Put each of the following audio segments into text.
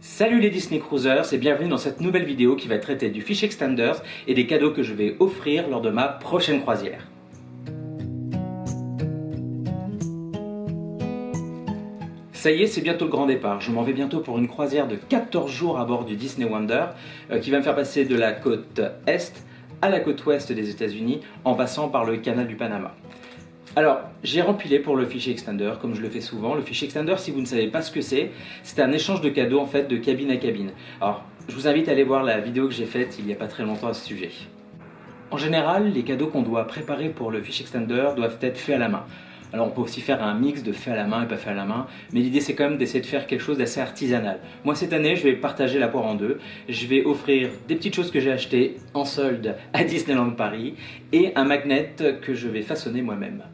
Salut les Disney Cruisers et bienvenue dans cette nouvelle vidéo qui va traiter du Fish Extenders et des cadeaux que je vais offrir lors de ma prochaine croisière. Ça y est, c'est bientôt le grand départ. Je m'en vais bientôt pour une croisière de 14 jours à bord du Disney Wonder euh, qui va me faire passer de la côte Est à la côte Ouest des États-Unis en passant par le canal du Panama. Alors, j'ai rempilé pour le fichier extender, comme je le fais souvent. Le fichier extender, si vous ne savez pas ce que c'est, c'est un échange de cadeaux en fait de cabine à cabine. Alors, je vous invite à aller voir la vidéo que j'ai faite il n'y a pas très longtemps à ce sujet. En général, les cadeaux qu'on doit préparer pour le fichier extender doivent être faits à la main. Alors on peut aussi faire un mix de fait à la main et pas fait à la main, mais l'idée c'est quand même d'essayer de faire quelque chose d'assez artisanal. Moi cette année je vais partager la poire en deux, je vais offrir des petites choses que j'ai achetées en solde à Disneyland Paris et un magnet que je vais façonner moi-même.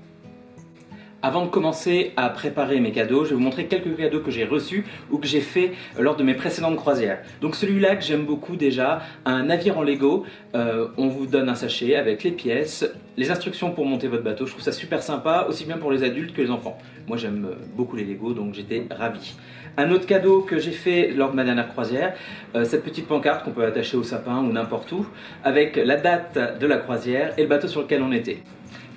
Avant de commencer à préparer mes cadeaux, je vais vous montrer quelques cadeaux que j'ai reçus ou que j'ai fait lors de mes précédentes croisières. Donc celui-là que j'aime beaucoup déjà, un navire en Lego, euh, on vous donne un sachet avec les pièces, les instructions pour monter votre bateau, je trouve ça super sympa, aussi bien pour les adultes que les enfants. Moi j'aime beaucoup les Lego donc j'étais ravi. Un autre cadeau que j'ai fait lors de ma dernière croisière, euh, cette petite pancarte qu'on peut attacher au sapin ou n'importe où, avec la date de la croisière et le bateau sur lequel on était.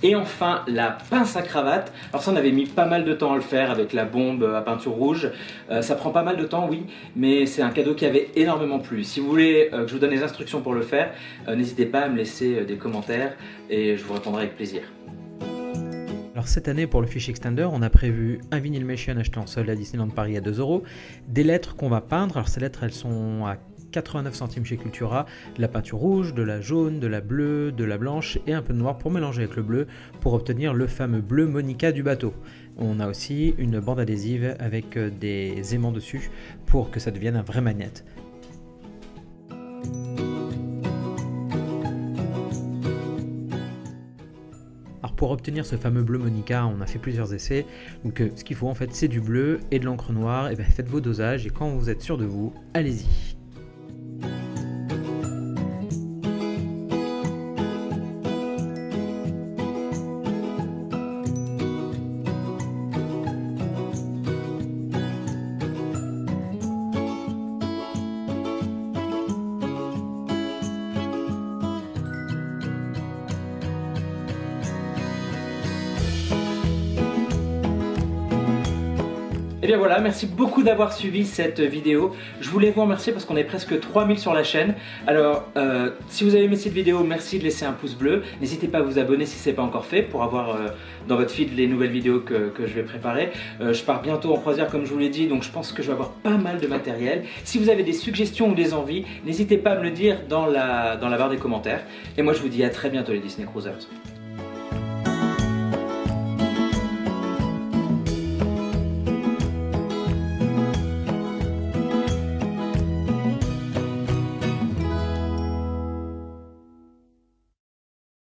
Et enfin, la pince à cravate. Alors ça, on avait mis pas mal de temps à le faire avec la bombe à peinture rouge. Euh, ça prend pas mal de temps, oui, mais c'est un cadeau qui avait énormément plu. Si vous voulez euh, que je vous donne les instructions pour le faire, euh, n'hésitez pas à me laisser des commentaires et je vous répondrai avec plaisir. Alors cette année pour le fichier extender, on a prévu un vinyl machine acheté en solde à Disneyland Paris à 2 euros, des lettres qu'on va peindre. Alors ces lettres, elles sont à 89 centimes chez Cultura, de la peinture rouge, de la jaune, de la bleue, de la blanche et un peu de noir pour mélanger avec le bleu pour obtenir le fameux bleu Monica du bateau. On a aussi une bande adhésive avec euh, des aimants dessus pour que ça devienne un vrai. Alors pour obtenir ce fameux bleu Monica, on a fait plusieurs essais. Donc euh, ce qu'il faut en fait c'est du bleu et de l'encre noire. Et bien faites vos dosages et quand vous êtes sûr de vous, allez-y. Et bien voilà, merci beaucoup d'avoir suivi cette vidéo. Je voulais vous remercier parce qu'on est presque 3000 sur la chaîne. Alors, euh, si vous avez aimé cette vidéo, merci de laisser un pouce bleu. N'hésitez pas à vous abonner si ce n'est pas encore fait pour avoir euh, dans votre feed les nouvelles vidéos que, je vais préparer. Euh, je pars bientôt en croisière comme je vous l'ai dit, donc je pense que je vais avoir pas mal de matériel. Si vous avez des suggestions ou des envies, n'hésitez pas à me le dire dans la, dans la barre des commentaires. Et moi je vous dis à très bientôt les Disney Cruisers.